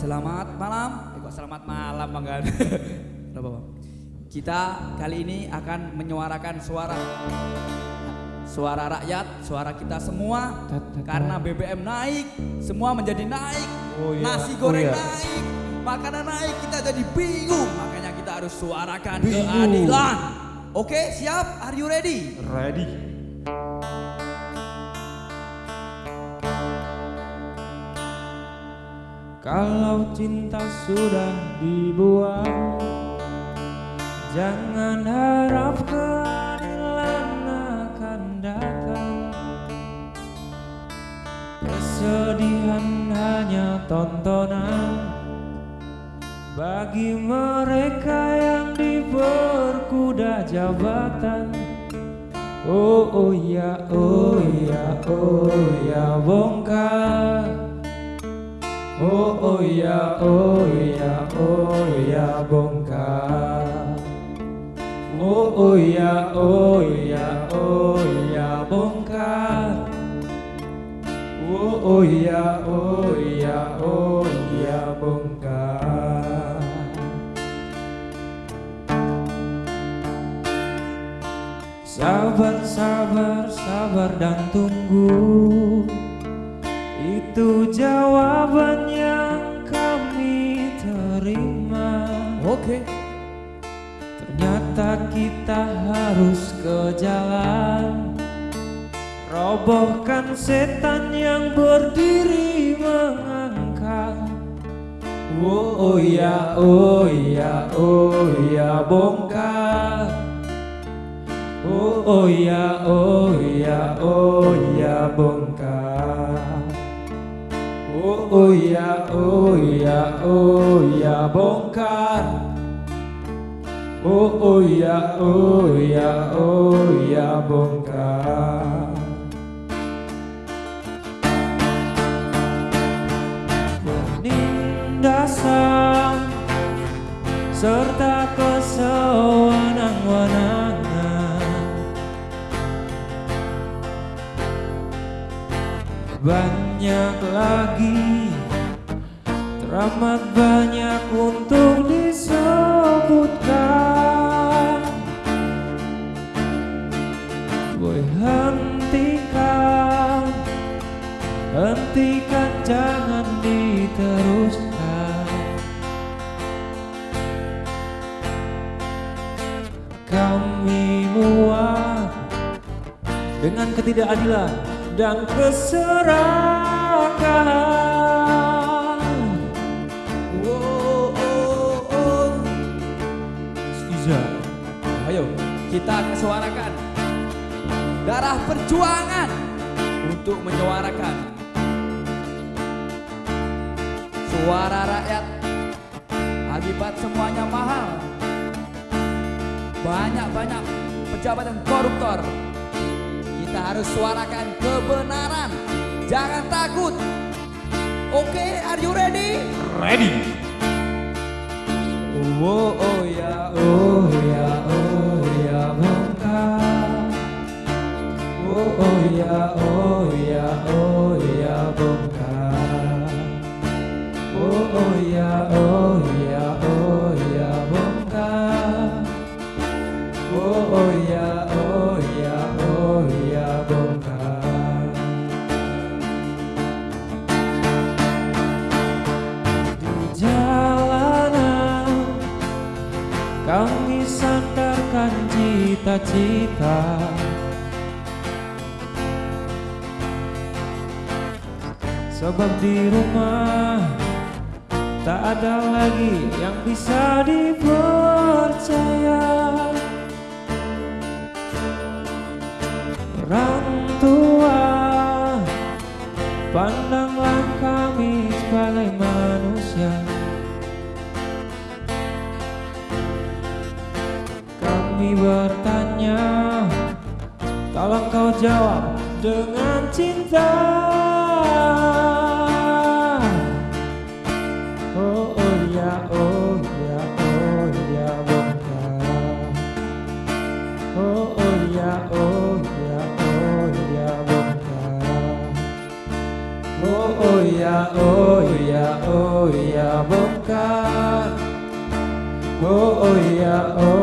Selamat malam. Eh, kok selamat malam Bang Gan? Kita kali ini akan menyuarakan suara suara rakyat, suara kita semua karena BBM naik, semua menjadi naik. Oh iya, Nasi oh goreng iya. naik, makanan naik, kita jadi bingung. Makanya kita harus suarakan Bingung. keadilan. Oke, siap? Are you ready? Ready. Kalau cinta sudah dibuang Jangan harap keadilan akan datang. Kesedihan hanya tontonan Bagi mereka yang diperkuda jabatan. Oh oh ya oh ya oh ya bongkar Oh oh ya oh ya oh ya bongkar. Oh oh ya oh ya oh ya bongkar. Oh oh ya oh ya oh ya bongkar. Sabar, sabar, sabar dan tunggu Itu jawaban yang kami terima. Oke. Ternyata kita harus ke jalan. Robohkan setan yang berdiri mengangkat. Oh, oh ya, oh ya, oh ya bongkar. Oh, oh ya, oh ya, oh ya bongkar Oh, oh ya, oh ya, oh ya bongkar. Oh, oh ya, oh ya, oh ya bongkar. Penindasan serta kesewenang-wenangan Banyak lagi. Teramat banyak untuk disebutkan. Boy hentikan. Hentikan jangan diteruskan. Kami muak dengan ketidakadilan dan keserakahan. Oh, oh, oh. Iza, Ayo, kita akan suarakan darah perjuangan untuk menyuarakan suara rakyat. Akibat semuanya mahal, banyak-banyak pejabat dan koruptor. Kita harus suarakan kebenaran. Jangan takut. Oke, are you ready? ready. Oh, oh ya, oh ya, oh ya bongkar. Oh, oh ya, oh ya, oh ya bongkar. Oh, oh ya, oh ya, oh cita-cita. Sebab di rumah tak ada lagi yang bisa dipercaya. Orang tua Pandanglah Kami bertanya Tolong kau jawab dengan cinta Oh oh ya oh ya oh ya bongkar Oh oh ya oh ya oh ya bongkar Oh oh ya oh ya oh ya bongkar Oh oh ya oh